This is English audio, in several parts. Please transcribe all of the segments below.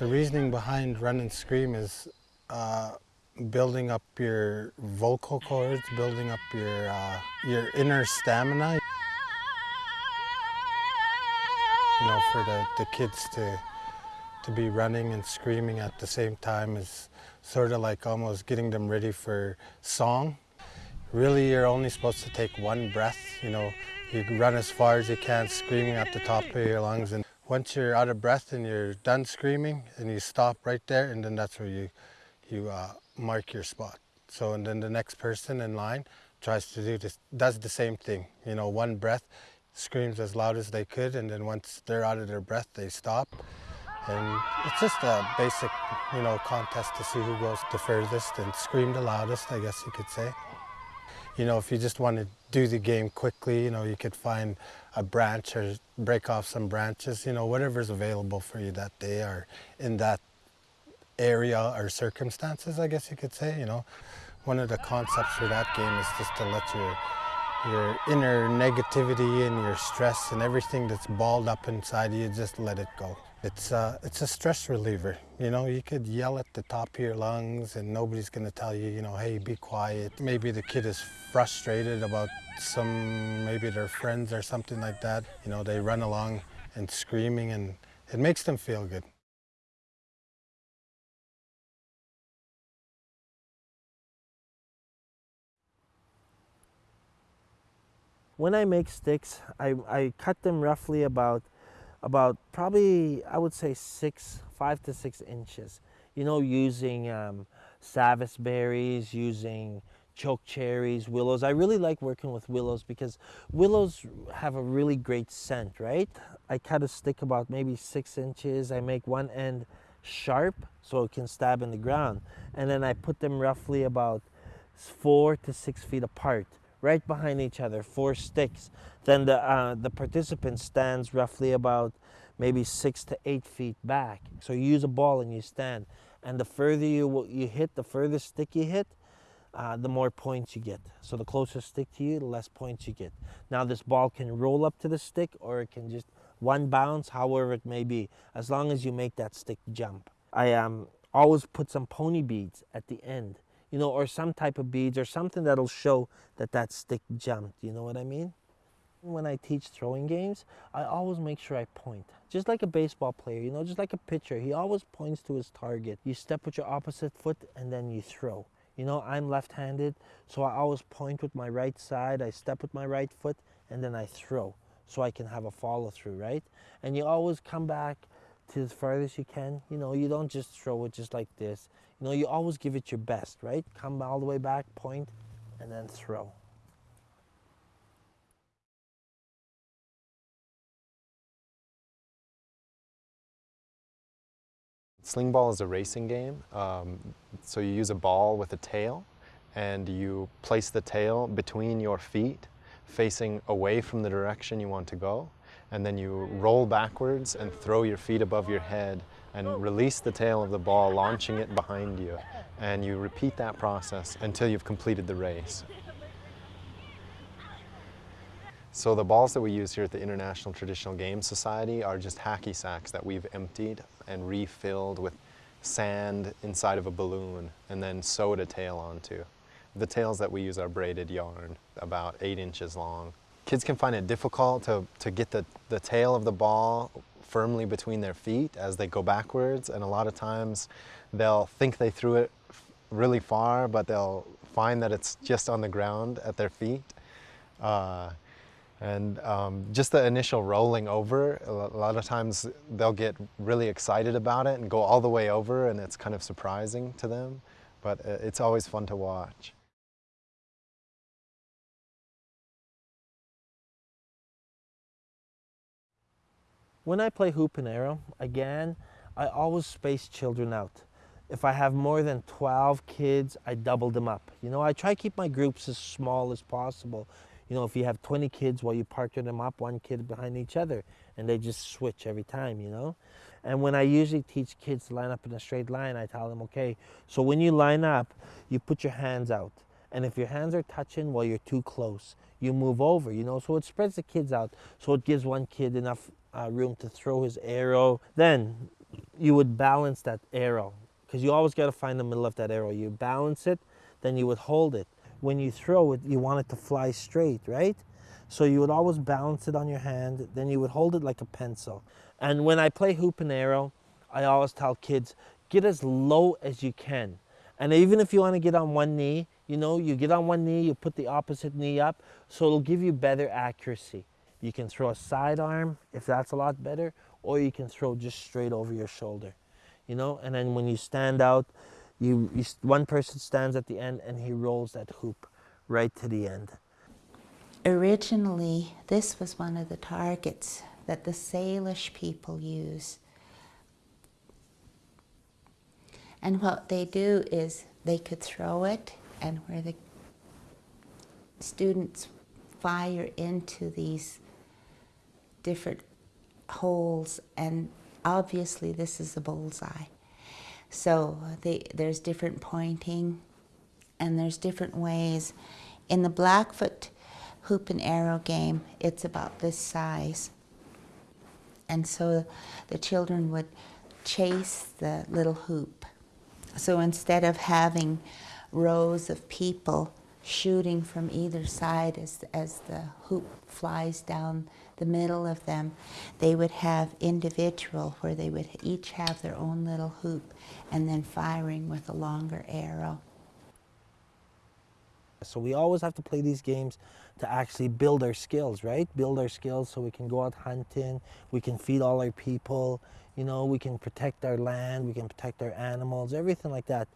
The reasoning behind run and scream is uh, building up your vocal cords, building up your, uh, your inner stamina. You know, for the, the kids to, to be running and screaming at the same time is sort of like almost getting them ready for song. Really, you're only supposed to take one breath, you know, you run as far as you can, screaming at the top of your lungs. And once you're out of breath and you're done screaming, and you stop right there, and then that's where you, you uh, mark your spot. So, and then the next person in line tries to do this, does the same thing. You know, one breath, screams as loud as they could, and then once they're out of their breath, they stop. And it's just a basic, you know, contest to see who goes the furthest and scream the loudest, I guess you could say. You know, if you just want to do the game quickly, you know, you could find a branch or break off some branches, you know, whatever's available for you that day or in that area or circumstances, I guess you could say, you know. One of the concepts for that game is just to let your your inner negativity and your stress and everything that's balled up inside you, just let it go. It's, uh, it's a stress reliever. You know, you could yell at the top of your lungs and nobody's going to tell you, you know, hey, be quiet. Maybe the kid is frustrated about some, maybe their friends or something like that. You know, they run along and screaming and it makes them feel good. When I make sticks, I, I cut them roughly about about probably, I would say six, five to six inches. You know, using um, berries, using choke cherries, willows. I really like working with willows because willows have a really great scent, right? I cut a stick about maybe six inches. I make one end sharp so it can stab in the ground. And then I put them roughly about four to six feet apart right behind each other, four sticks. Then the, uh, the participant stands roughly about maybe six to eight feet back. So you use a ball and you stand. And the further you, you hit, the further stick you hit, uh, the more points you get. So the closer stick to you, the less points you get. Now this ball can roll up to the stick or it can just one bounce, however it may be, as long as you make that stick jump. I um, always put some pony beads at the end you know, or some type of beads or something that'll show that that stick jumped. You know what I mean? When I teach throwing games, I always make sure I point. Just like a baseball player, you know, just like a pitcher, he always points to his target. You step with your opposite foot and then you throw. You know, I'm left-handed, so I always point with my right side, I step with my right foot, and then I throw so I can have a follow through, right? And you always come back to as far as you can. You know, you don't just throw it just like this. You know, you always give it your best, right? Come all the way back, point, and then throw. Sling ball is a racing game. Um, so you use a ball with a tail and you place the tail between your feet facing away from the direction you want to go and then you roll backwards and throw your feet above your head and oh. release the tail of the ball, launching it behind you. And you repeat that process until you've completed the race. So the balls that we use here at the International Traditional Games Society are just hacky sacks that we've emptied and refilled with sand inside of a balloon and then sewed a tail onto. The tails that we use are braided yarn, about eight inches long. Kids can find it difficult to, to get the, the tail of the ball firmly between their feet as they go backwards and a lot of times they'll think they threw it really far but they'll find that it's just on the ground at their feet. Uh, and um, just the initial rolling over, a lot of times they'll get really excited about it and go all the way over and it's kind of surprising to them, but uh, it's always fun to watch. When I play hoop and arrow, again, I always space children out. If I have more than 12 kids, I double them up. You know, I try to keep my groups as small as possible. You know, if you have 20 kids, well, you partner them up, one kid behind each other, and they just switch every time, you know? And when I usually teach kids to line up in a straight line, I tell them, okay, so when you line up, you put your hands out. And if your hands are touching, well, you're too close. You move over, you know, so it spreads the kids out. So it gives one kid enough uh, room to throw his arrow. Then you would balance that arrow because you always got to find the middle of that arrow. You balance it, then you would hold it. When you throw it, you want it to fly straight, right? So you would always balance it on your hand, then you would hold it like a pencil. And when I play hoop and arrow, I always tell kids, get as low as you can. And even if you want to get on one knee, you know, you get on one knee, you put the opposite knee up, so it'll give you better accuracy. You can throw a sidearm if that's a lot better, or you can throw just straight over your shoulder, you know. And then when you stand out, you, you one person stands at the end and he rolls that hoop right to the end. Originally, this was one of the targets that the Salish people use. And what they do is they could throw it, and where the students fire into these different holes, and obviously this is the bullseye. So they, there's different pointing, and there's different ways. In the Blackfoot hoop and arrow game, it's about this size. And so the children would chase the little hoop. So instead of having rows of people shooting from either side as, as the hoop flies down the middle of them, they would have individual where they would each have their own little hoop and then firing with a longer arrow. So we always have to play these games to actually build our skills, right? Build our skills so we can go out hunting, we can feed all our people, you know, we can protect our land, we can protect our animals, everything like that.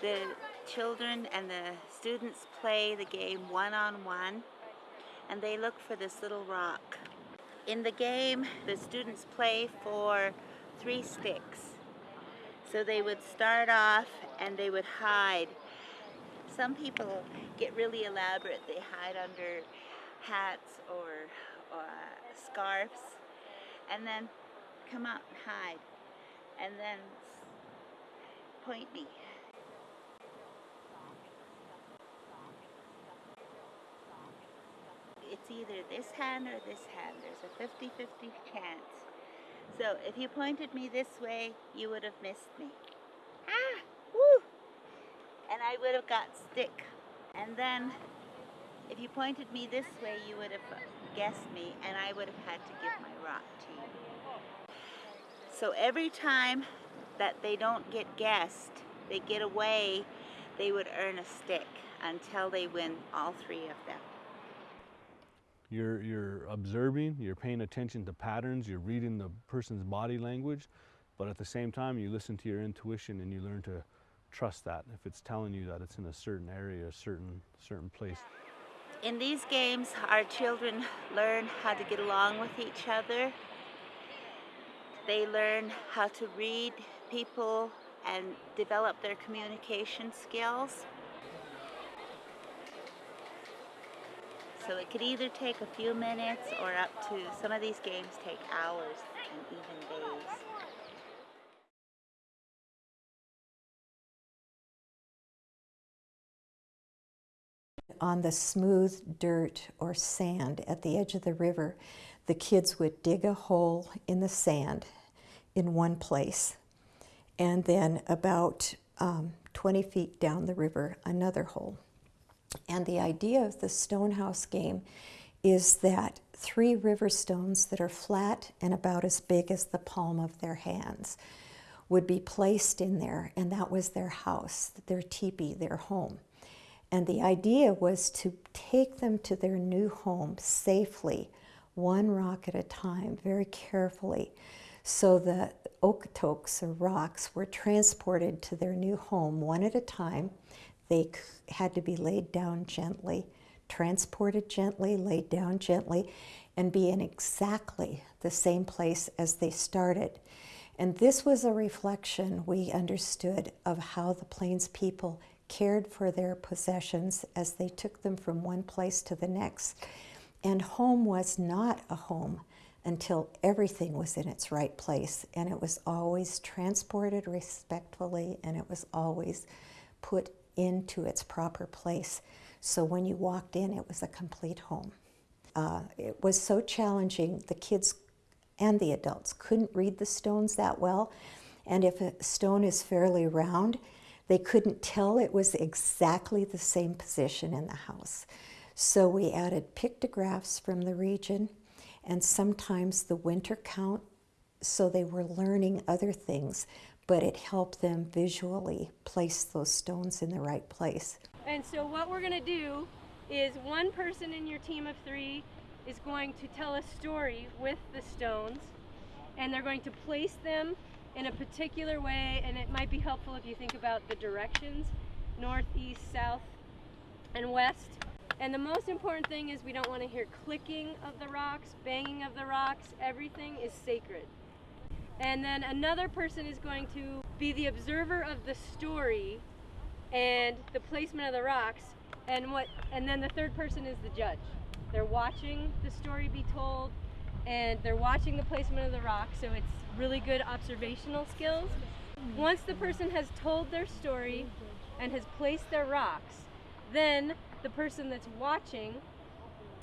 The children and the students play the game one on one and they look for this little rock. In the game, the students play for three sticks. So they would start off and they would hide. Some people get really elaborate. They hide under hats or, or scarves and then come out and hide and then point me. It's either this hand or this hand. There's a 50-50 chance. So if you pointed me this way, you would have missed me. Ah! Woo! And I would have got stick. And then if you pointed me this way, you would have guessed me and I would have had to give my rock to you. So every time that they don't get guessed, they get away, they would earn a stick until they win all three of them. You're, you're observing, you're paying attention to patterns, you're reading the person's body language, but at the same time you listen to your intuition and you learn to trust that if it's telling you that it's in a certain area, a certain, certain place. In these games, our children learn how to get along with each other. They learn how to read people and develop their communication skills. So it could either take a few minutes or up to, some of these games take hours and even on the smooth dirt or sand at the edge of the river, the kids would dig a hole in the sand in one place. And then about um, 20 feet down the river, another hole. And the idea of the stonehouse game is that three river stones that are flat and about as big as the palm of their hands would be placed in there, and that was their house, their teepee, their home. And the idea was to take them to their new home safely, one rock at a time, very carefully. So the okotoks or rocks were transported to their new home one at a time. They had to be laid down gently, transported gently, laid down gently, and be in exactly the same place as they started. And this was a reflection we understood of how the Plains people cared for their possessions as they took them from one place to the next. And home was not a home until everything was in its right place and it was always transported respectfully and it was always put into its proper place. So when you walked in, it was a complete home. Uh, it was so challenging, the kids and the adults couldn't read the stones that well. And if a stone is fairly round, they couldn't tell it was exactly the same position in the house. So we added pictographs from the region and sometimes the winter count so they were learning other things, but it helped them visually place those stones in the right place. And so what we're gonna do is one person in your team of three is going to tell a story with the stones and they're going to place them in a particular way and it might be helpful if you think about the directions, north, east, south, and west. And the most important thing is we don't want to hear clicking of the rocks, banging of the rocks, everything is sacred. And then another person is going to be the observer of the story and the placement of the rocks and what and then the third person is the judge. They're watching the story be told and they're watching the placement of the rocks so it's really good observational skills. Once the person has told their story and has placed their rocks, then the person that's watching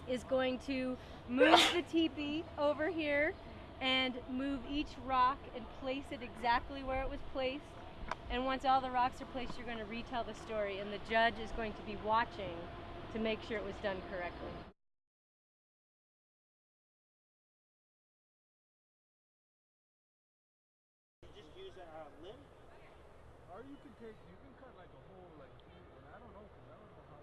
is going to move the teepee over here and move each rock and place it exactly where it was placed. And once all the rocks are placed, you're going to retell the story, and the judge is going to be watching to make sure it was done correctly. just use a uh, limb? Or you can take, you can cut like a whole, like, and I don't know, cause I don't know how,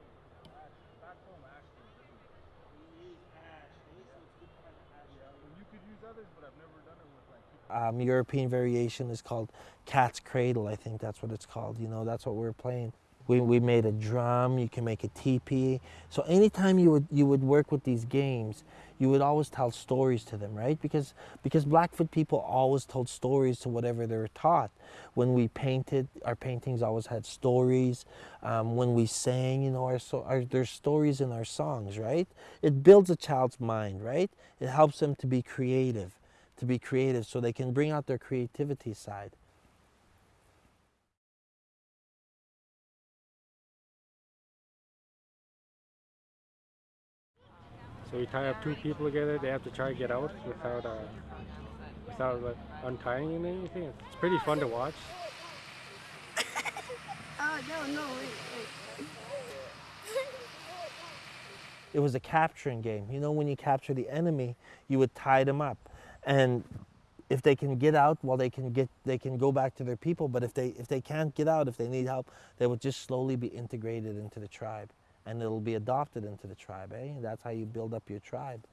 ash, back home ash goes, doesn't it? We use ash, eh? so it's good kind of ash. Yeah, well, you could use others, but I've never done it with like. Um, European variation is called Cat's Cradle. I think that's what it's called. You know, that's what we're playing. We, we made a drum. You can make a teepee. So anytime you would you would work with these games, you would always tell stories to them, right? Because because Blackfoot people always told stories to whatever they were taught. When we painted, our paintings always had stories. Um, when we sang, you know, our, so, our there's stories in our songs, right? It builds a child's mind, right? It helps them to be creative, to be creative, so they can bring out their creativity side. So you tie up two people together. They have to try to get out without uh, without like, untying and anything. It's pretty fun to watch. Oh, no, no, wait, wait. It was a capturing game. You know, when you capture the enemy, you would tie them up, and if they can get out, well, they can get they can go back to their people. But if they if they can't get out, if they need help, they would just slowly be integrated into the tribe, and it'll be adopted into the tribe. Eh? That's how you build up your tribe.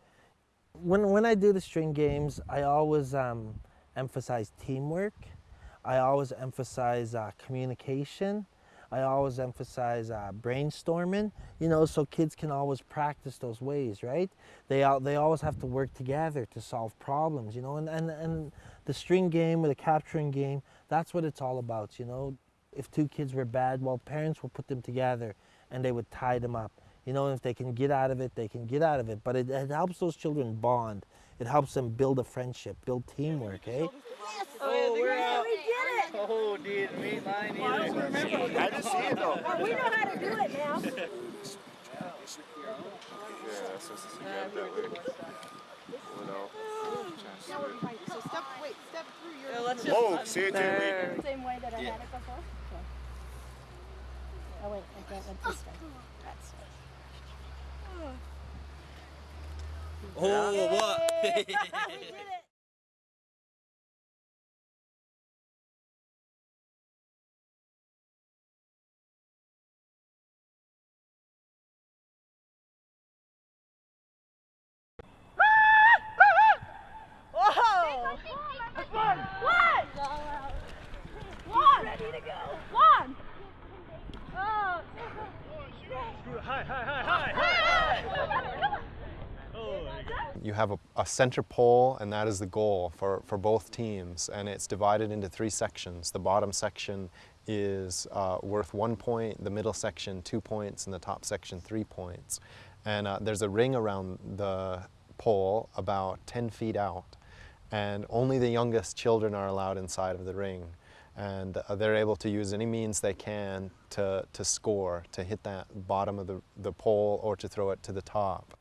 When when I do the string games, I always um, emphasize teamwork. I always emphasize uh, communication. I always emphasize uh, brainstorming, you know, so kids can always practice those ways, right? They, al- they always have to work together to solve problems, you know, and, and, and the string game or the capturing game, that's what it's all about, you know. If two kids were bad, well, parents will put them together and they would tie them up. You know, if they can get out of it, they can get out of it. But it, it helps those children bond. It helps them build a friendship, build teamwork, eh? Oh, we're out. We did it! Oh, dude, me, mine, either. I just see it though. we know how to do it now. yeah, So step, wait, step through your. Whoa, see it too. Same way that I had it before? Oh wait, I can't went this way. That's Oh, what? we did it! Whoa! One! One! One! Ready to go! One! Oh! Hi, hi, hi, hi, hi. Oh, You have a, a center pole, and that is the goal for, for both teams. And it's divided into three sections. The bottom section is uh, worth one point, the middle section two points, and the top section three points. And uh, there's a ring around the pole about 10 feet out, and only the youngest children are allowed inside of the ring. And uh, they're able to use any means they can to, to score, to hit that bottom of the, the pole or to throw it to the top.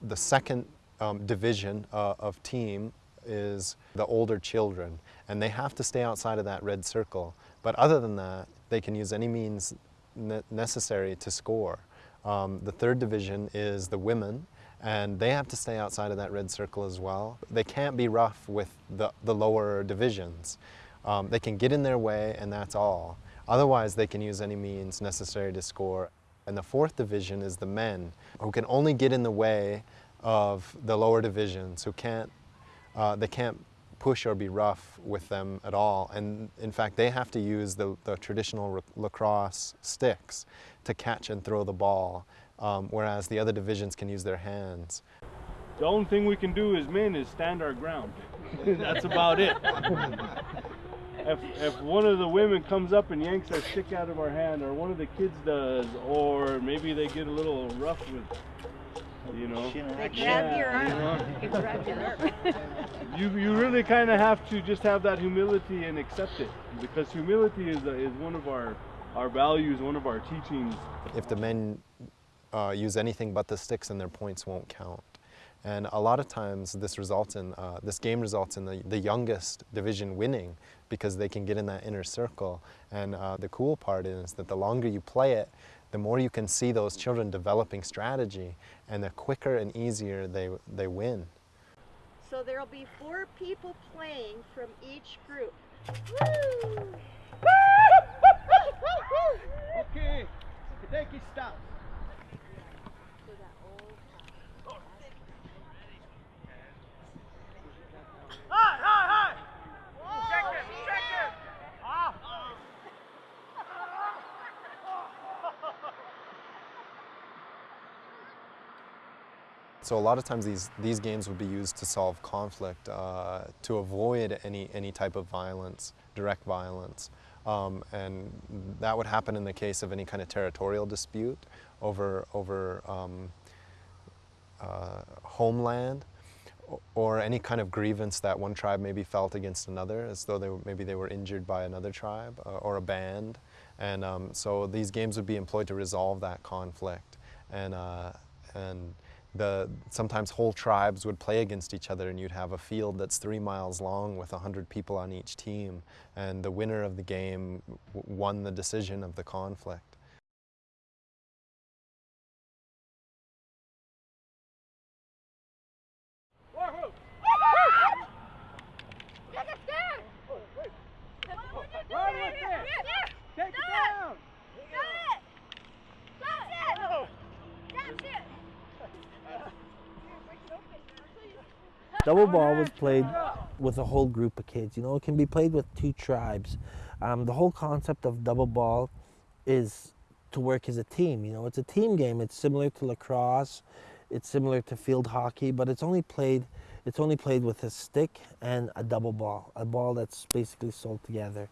The second um, division uh, of team is the older children, and they have to stay outside of that red circle. But other than that, they can use any means ne necessary to score. Um, the third division is the women, and they have to stay outside of that red circle as well. They can't be rough with the, the lower divisions. Um, they can get in their way, and that's all. Otherwise, they can use any means necessary to score. And the fourth division is the men, who can only get in the way of the lower divisions, who can't, uh, they can't push or be rough with them at all. And in fact, they have to use the, the traditional lacrosse sticks to catch and throw the ball, um, whereas the other divisions can use their hands. The only thing we can do as men is stand our ground. That's about it. if, if one of the women comes up and yanks our stick out of our hand, or one of the kids does, or maybe they get a little rough with you know. They grab your arm. They grab your arm. you you really kind of have to just have that humility and accept it because humility is a, is one of our our values, one of our teachings. If the men uh, use anything but the sticks, then their points won't count. And a lot of times this results in, uh, this game results in the, the youngest division winning because they can get in that inner circle. And uh, the cool part is that the longer you play it, the more you can see those children developing strategy and the quicker and easier they, they win. So there'll be four people playing from each group. Woo! okay, take it stop. So a lot of times these, these games would be used to solve conflict, uh, to avoid any, any type of violence, direct violence. Um, and that would happen in the case of any kind of territorial dispute over, over um, uh, homeland or any kind of grievance that one tribe maybe felt against another, as though they were, maybe they were injured by another tribe uh, or a band. And um, so these games would be employed to resolve that conflict. And, uh, and the, sometimes whole tribes would play against each other and you'd have a field that's three miles long with 100 people on each team. And the winner of the game won the decision of the conflict. Double ball was played with a whole group of kids. You know, it can be played with two tribes. Um, the whole concept of double ball is to work as a team. You know, it's a team game. It's similar to lacrosse. It's similar to field hockey, but it's only played. It's only played with a stick and a double ball, a ball that's basically sold together.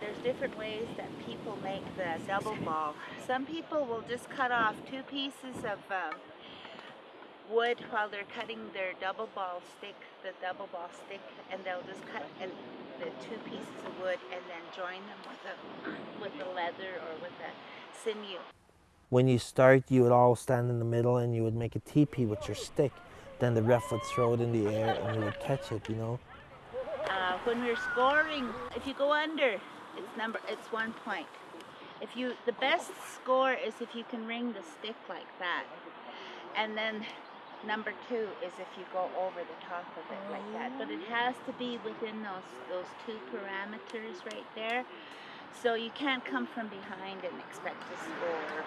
There's different ways that people make the double ball. Some people will just cut off two pieces of uh, wood while they're cutting their double ball stick, the double ball stick, and they'll just cut and the two pieces of wood and then join them with a with the leather or with a sinew. When you start, you would all stand in the middle and you would make a teepee with your stick. Then the ref would throw it in the air and you would catch it, you know. Uh, when we're scoring, if you go under, it's number, it's one point. If you, the best score is if you can ring the stick like that. And then Number two is if you go over the top of it like that. But it has to be within those, those two parameters right there. So you can't come from behind and expect to score.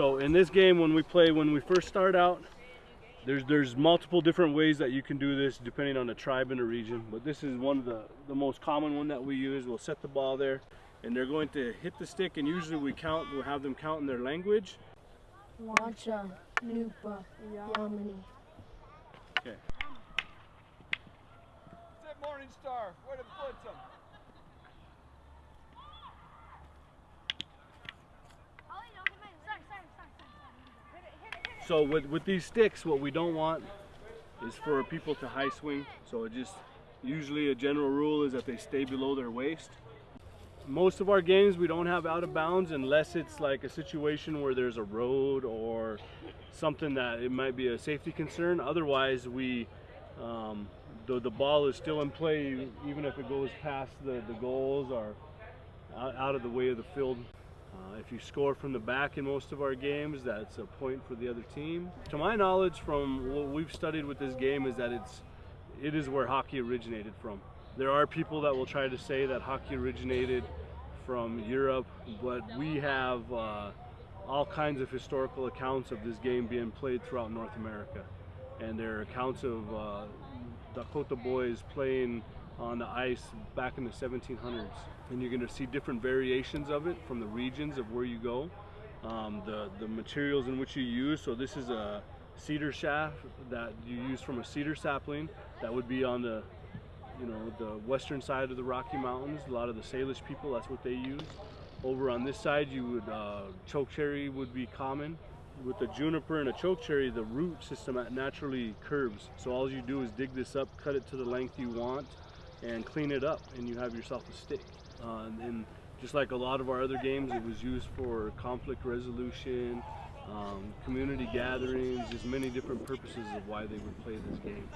So in this game, when we play, when we first start out, there's there's multiple different ways that you can do this depending on the tribe and the region. But this is one of the the most common one that we use. We'll set the ball there, and they're going to hit the stick, and usually we count. We'll have them count in their language. Wacha, Nupa, Yamini. Okay. Sit Morning Star, where to put them? So with, with these sticks, what we don't want is for people to high swing. So it just, usually a general rule is that they stay below their waist. Most of our games we don't have out of bounds unless it's like a situation where there's a road or something that it might be a safety concern. Otherwise we, um, the, the ball is still in play even if it goes past the, the goals or out, out of the way of the field. Uh, if you score from the back in most of our games, that's a point for the other team. To my knowledge, from what we've studied with this game, is that it's it is where hockey originated from. There are people that will try to say that hockey originated from Europe, but we have uh, all kinds of historical accounts of this game being played throughout North America, and there are accounts of uh, Dakota boys playing on the ice back in the 1700s. And you're going to see different variations of it from the regions of where you go. Um, the, the materials in which you use, so this is a cedar shaft that you use from a cedar sapling that would be on the you know the western side of the Rocky Mountains. A lot of the Salish people, that's what they use. Over on this side, you would uh, choke cherry would be common. With the juniper and a choke cherry, the root system naturally curves. So all you do is dig this up, cut it to the length you want, and clean it up and you have yourself a stick. Uh, and just like a lot of our other games, it was used for conflict resolution, um, community gatherings, just many different purposes of why they would play this game.